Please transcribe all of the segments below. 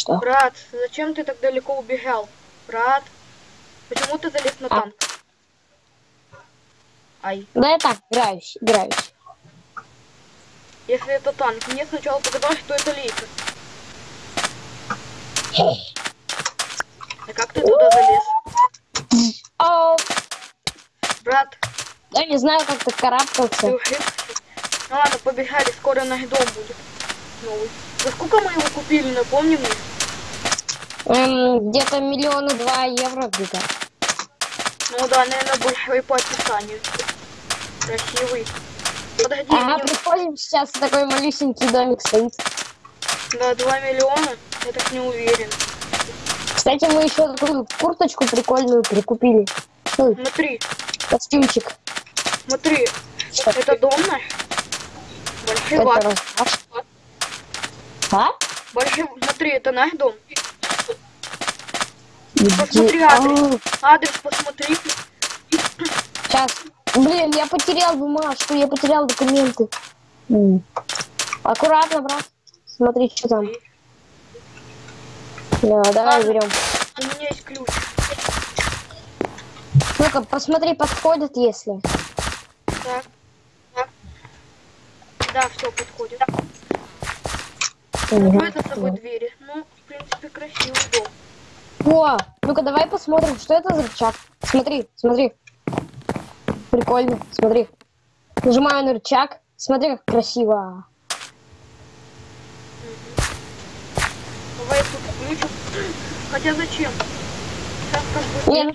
Что? Брат, зачем ты так далеко убегал? Брат, почему ты залез на А. танк? Ай, Да я так, играюсь, играюсь. если это танк, мне сначала показалось, что это лейка. А как ты туда залез? О, Брат, я не знаю, как ты карабкался. Ну ладно, побегали, скоро наш дом будет. Новый. За сколько мы его купили, напомни мне? Эм, где-то миллиона два евро где-то. Ну да, наверное, большой по описанию. Красивый. Подожди, Ага, мне- приходим сейчас, такой малюсенький домик стоит. да, 2 миллиона? Я так не уверен. Кстати, мы еще такую курточку прикольную прикупили. Ну, Смотри, костюмчик. смотри, это дом наш? Большой Это раз- А? Большой, смотри, это наш дом. Посмотри адрес. Адрес посмотри. Сейчас. Блин, я потерял бумажку, я потерял документы. Аккуратно, брат. Смотри, что там. Да, давай берем. У меня есть ключ. Ну-ка, посмотри, подходит, если. Так. Да, все подходит. Мгм. Закрой за собой двери. Ну, в принципе, красивый дом. О, ну-ка, давай посмотрим, что это за рычаг. Смотри, смотри. Прикольно, смотри. Нажимаю на рычаг. Смотри, как красиво. Давай тут включим. Хотя зачем? Как бы... Нет.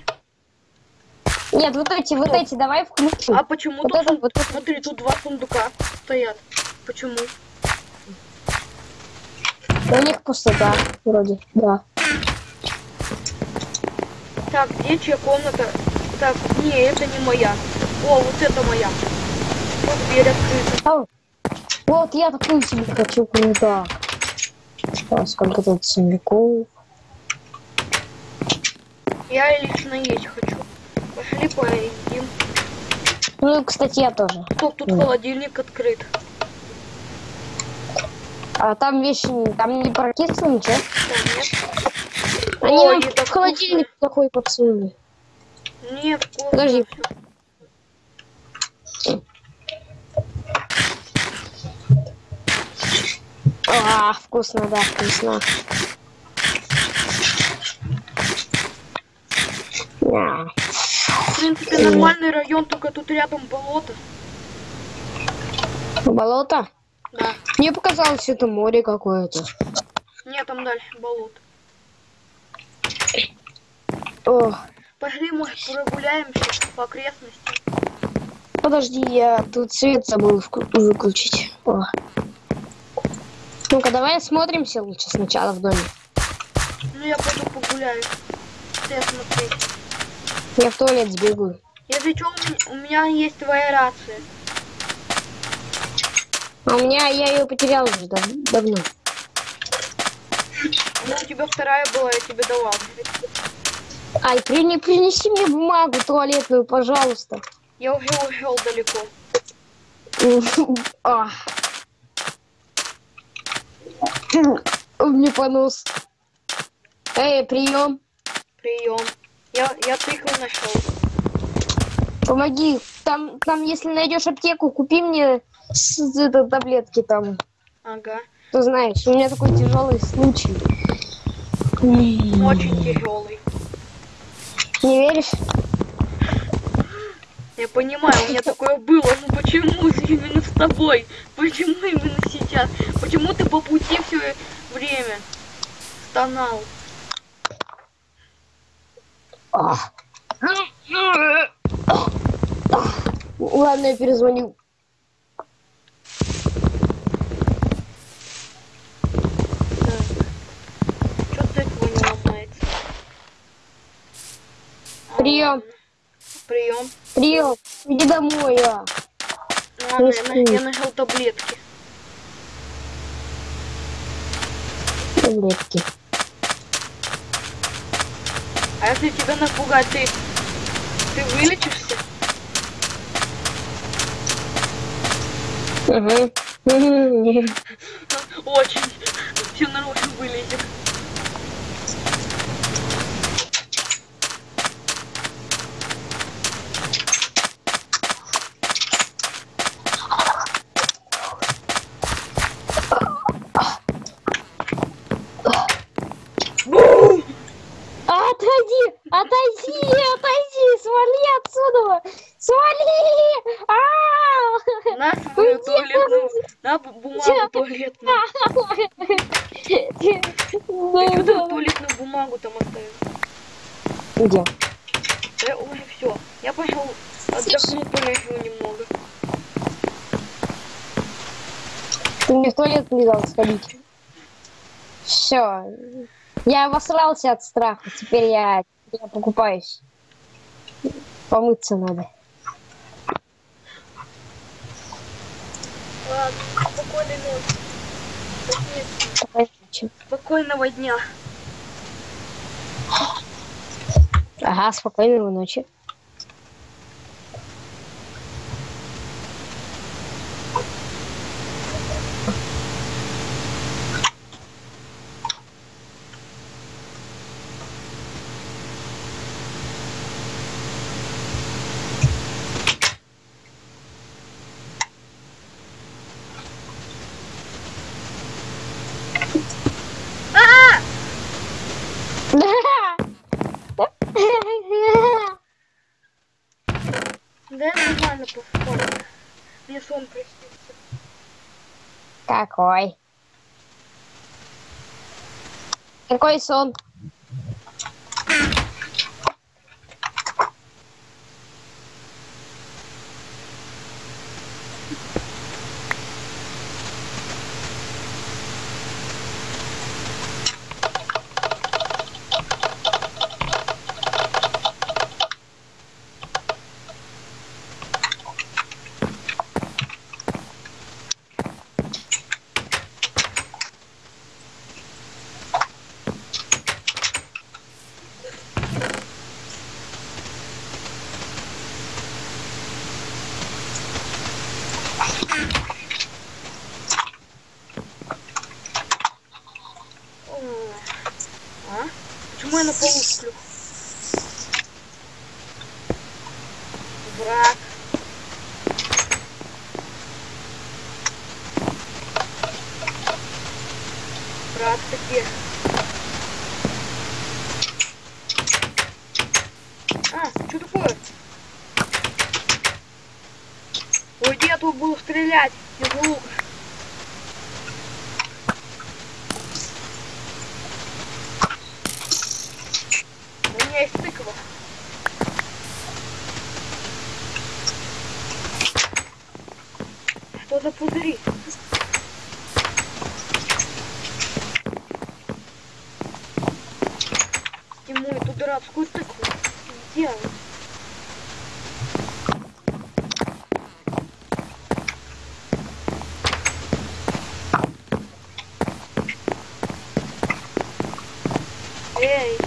Нет, вот эти, вот эти, давай включим. А почему Вот тут... это, сун- вот это. Смотри, тут два сундука стоят. Почему? У них пустота, вроде, да. Так, где чья комната? Так, не, это не моя. О, вот это моя. Вот дверь открыта. Ау. Вот я такую себе хочу круто. А, сколько тут сундуков. Я лично есть хочу. Пошли поедим. Ну, кстати, я тоже. Стоп, тут Мгм. холодильник открыт. А там вещи, там не прокисло ничего. Да, нет. Они Ой, нам в холодильник такой подсунули. Нет, вкусно. Подожди. А, вкусно, да, вкусно. Да. В принципе, нормальный район, только тут рядом болото. Болото? Да. Мне показалось, это море какое-то. Нет, там дальше болото. О, Пошли, может, прогуляемся по окрестностям. подожди, я тут свет забыл выключить. О. Ну-ка, давай осмотримся лучше сначала в доме. Ну, я пойду погуляю. Ты смотри. Я в туалет сбегаю. Если что, у меня есть твоя рация. А у меня, я ее потерял уже дав- давно. Ну, у тебя вторая была, я тебе давал. Ай, прини- принеси мне бумагу туалетную, пожалуйста. Я уже ушел далеко. А. Мне понос. Эй, прием. Прием. Я, я тыкву нашел. Помоги. Там, там, если найдешь аптеку, купи мне с, это, таблетки там. Ага. Ты знаешь, у меня такой тяжелый случай. Очень тяжелый. Не веришь? Я понимаю, у меня такое было, но почему именно с тобой? Почему именно сейчас? Почему ты по пути все время стонал? Ладно, я перезвоню. Что тыква не ломается? А, Прием. Прием. Прием. Иди домой, а. Ладно, я, я нашел таблетки. Таблетки. А если тебя напугать, ты, ты вылечишься? Угу. Очень. Все наружу вылезет. Бу- бумагу туалетную. Ты что там туалетную бумагу там оставил? Где? Да, ой, все. Я пошел отдохну, полежу немного. Ты мне в туалет не дал сходить. Все. Я обосрался от страха. Теперь я, я покупаюсь. Помыться надо. Ладно, спокойной ночи. Спасибо. Спокойной ночи. Спокойного дня. Ага, спокойной ночи. А! Да я нормально поспал. Мне сон приснился. Какой? Какой сон? О, А? Почему я на полу сплю? Брат. Где? А, что такое? Уйди, я тут буду стрелять из лука. У меня есть тыква. Что за пузыри? Ему эту дурацкую тыкву сделал. Эй!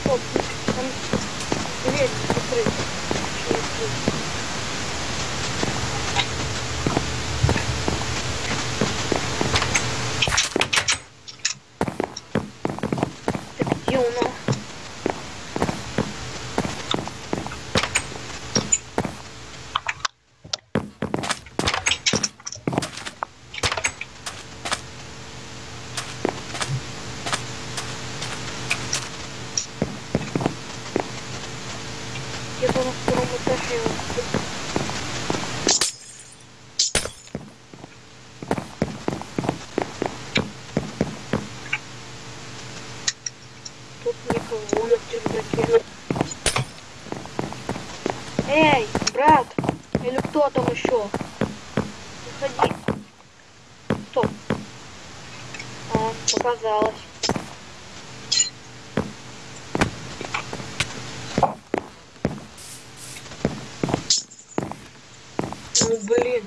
Стоп, там дверь закрыта. Через дверь. Так где она? Где-то на втором этаже. Тут никого на чердаке. Эй, брат! Или кто там еще? Выходи. Стоп. А, показалось. Ну блин.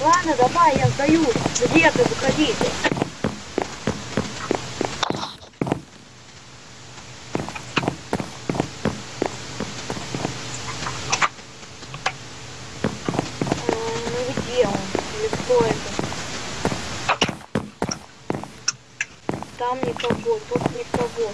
Ладно, давай, я сдаюсь. Где ты? Выходи. А, Ну где он? Или кто это? Там никого, тут никого.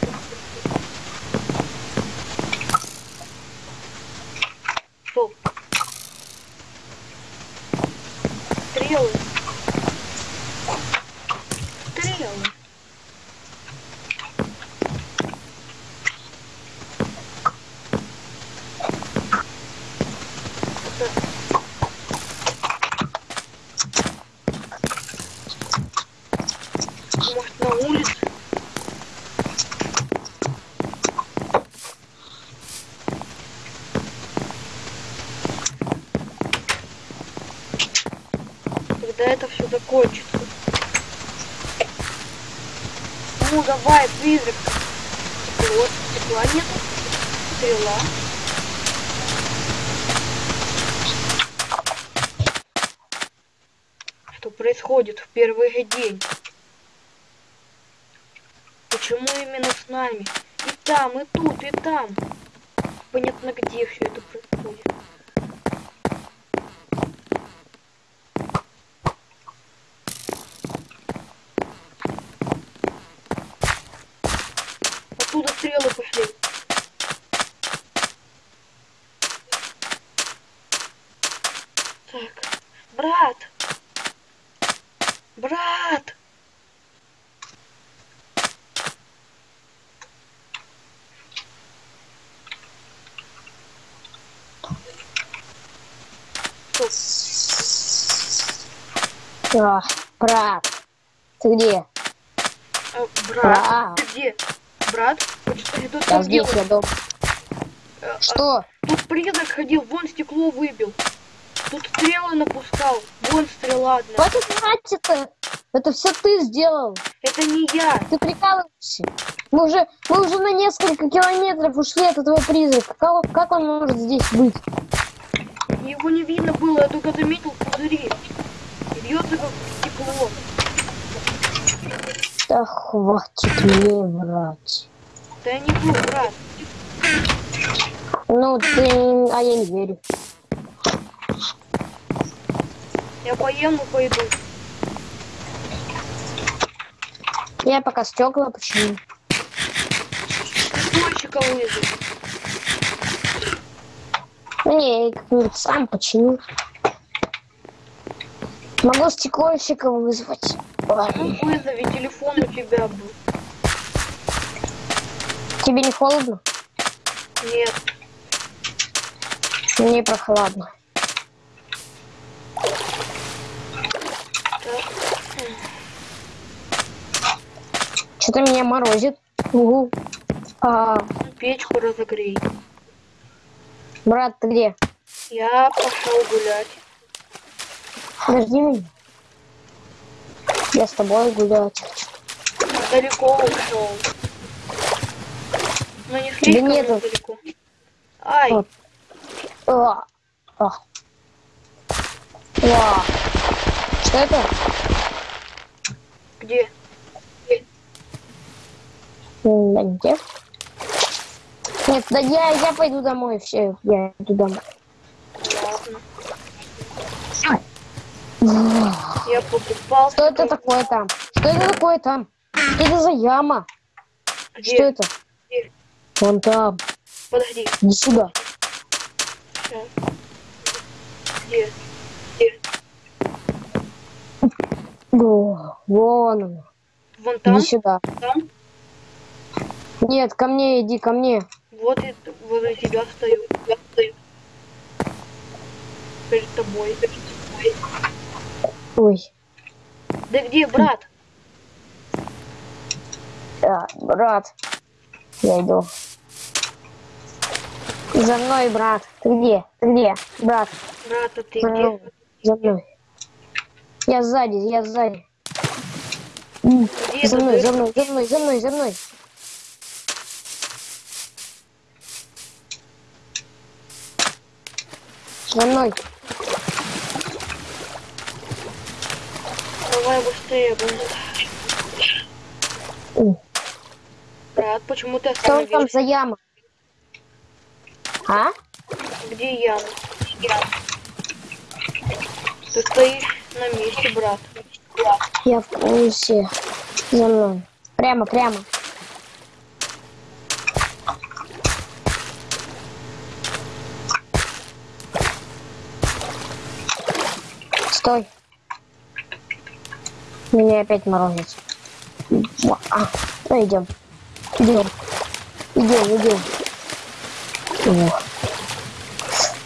закончится. Ну давай, призрак. Вот, стекла нет. Стрела. Что происходит в первый день? Почему именно с нами? И там, и тут, и там. Понятно, где все это происходит. Оттуда стрелы пошли. Так, брат! Брат! А, брат, ты где? А, брат, Брат. ты где? Брат? Почему тут Я что здесь, я дома. Э, Что? Тут призрак ходил, вон стекло выбил. Тут стрелы напускал, вон стрела одна. Хватит врать это. Это все ты сделал. Это не я. Ты прикалываешься. Мы уже, мы уже на несколько километров ушли от этого призрака. Как, как он может здесь быть? Его не видно было, я только заметил пузыри. Бьется как стекло. Да хватит мне врать. Да я не был, брат. Ну, ты... А я не верю. Я поем и пойду. Я пока стекла почему. Дольщика вызови. Не, я как-нибудь сам починю. Могу стеклойщика вызвать. Ладно. Ну вызови, телефон у тебя был. Тебе не холодно? Нет. Мне прохладно. Что-то меня морозит. Угу. А, Ну, Печку разогрей. брат, ты где? Я пошел гулять. Подожди меня. Я с тобой гулять. Далеко ушел. Но не слишком нет. но далеко. Ай, Вот. А, а. Ва. Что это? где? Где? Нет, да я, я пойду домой, все, я иду домой. Ладно. Я покупал. Что это такое там? Что это такое там? Что это за яма? Где? Что это? Где? Вон там. Подожди. Иди сюда. Сейчас. Где? Где? О, вон он. Вон там? Иди сюда. Там? Нет, ко мне иди, ко мне. Вот и возле тебя стою. Я стою. Перед тобой. Перед тобой. Ой. Да где, брат? Да, брат. Я иду. За мной, брат. Ты где? Ты где? Брат, Брат, а ты за мной. где? За мной. Я сзади, я сзади. Где За мной, за мной, за мной, за мной, за мной. За мной. Давай быстрее, блин. Брат, почему ты Что там остановился? за яма? А? Где яма? Яма. Ты стоишь на месте, брат. Я в курсе. За мной. Прямо, прямо. Стой. Меня опять морозит. А, ну идем. Идем. Идем, идем.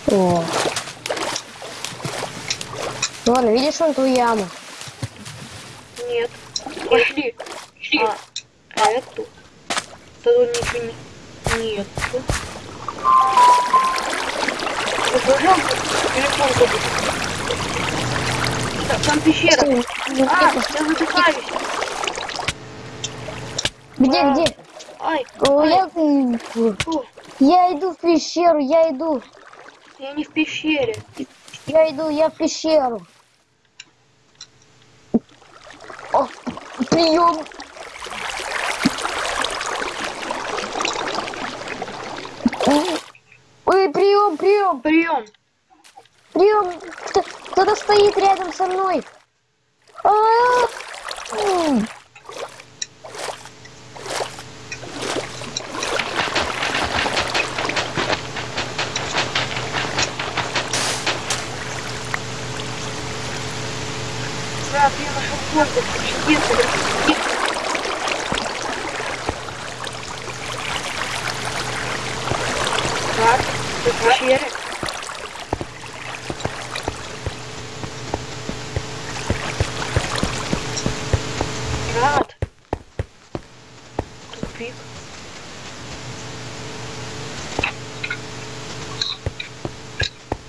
О. О. Ладно, видишь вон ту яму? Нет. Пошли. А, эту? Тут ничего не... Нет. Телефон забыл. Та- Там пещера. Стой, А, я задыхаюсь. Где, А. где? Ай, О, ай, я, фу, я иду в пещеру, я иду. я не в пещере. Я иду, я в пещеру. О, прием. Ой, прием, прием, Прием. прием. Кто- Кто-то стоит рядом со мной. А, м. Брат, я нашел фото. Чудесно. Брат, ты в пещере? Брат. Тупик.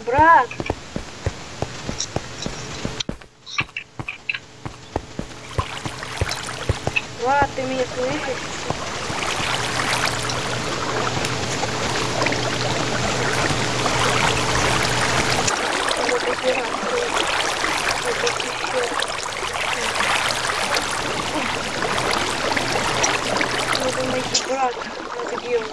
Брат. Брат, ты меня слышишь? Вот эти раз, вот эти еще. Надо найти брат. Он?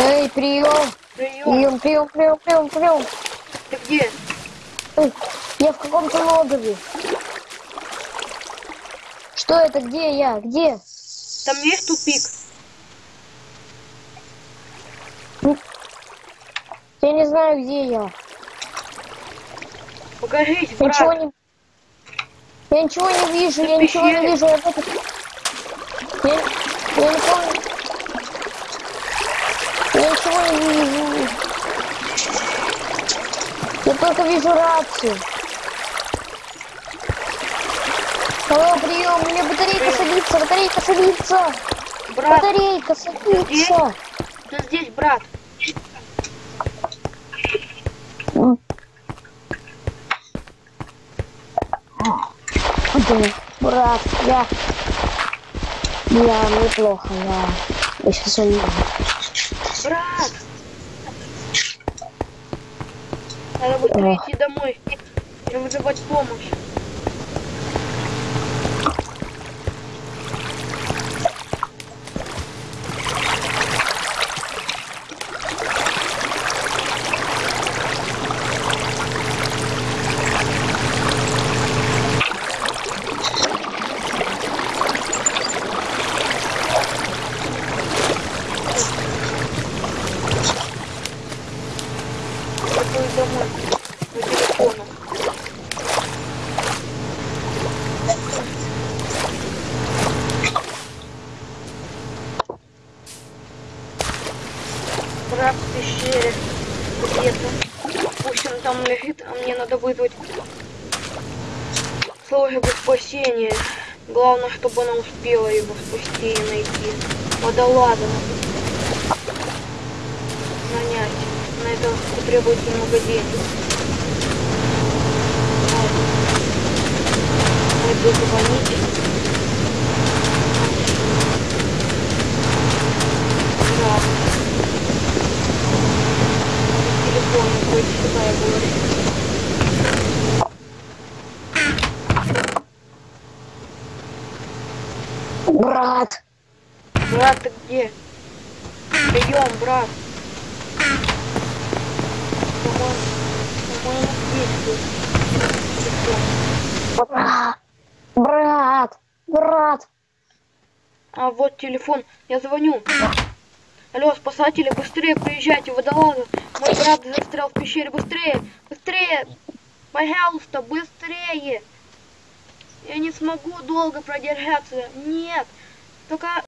Эй, прием, Прием. прием, прием, прием, прием. Ты где? Эй, Я в каком-то логове. Что это? Где я? Где? Там есть тупик? Я не знаю, где я. Покажись, Я ничего брат. не... Я ничего не вижу, Ты я ничего не вижу. Я, я, я не помню. Я ничего не вижу. Я только вижу рацию. Алло, прием, у меня батарейка садится, батарейка садится. Брат, Батарейка садится. ты здесь, брат. Да, брат, я... Я неплохо, я... Я сейчас умею. Брат! Надо быстрее Ох. идти домой и вызывать помощь. В пещере где-то. Пусть он там лежит, а мне надо вызвать службу спасения. Главное, чтобы она успела его спасти и найти. Водолаза нанять. На это потребуется много денег. Пойду звонить. Я говорю. Брат, Брат, ты где? Прием, брат. По-моему, здесь брат, брат, брат. А вот телефон. Я звоню. Алло, спасатели, быстрее приезжайте, водолазы. Мой брат застрял в пещере. Быстрее, быстрее. Пожалуйста, быстрее. Я не смогу долго продержаться. Нет. Только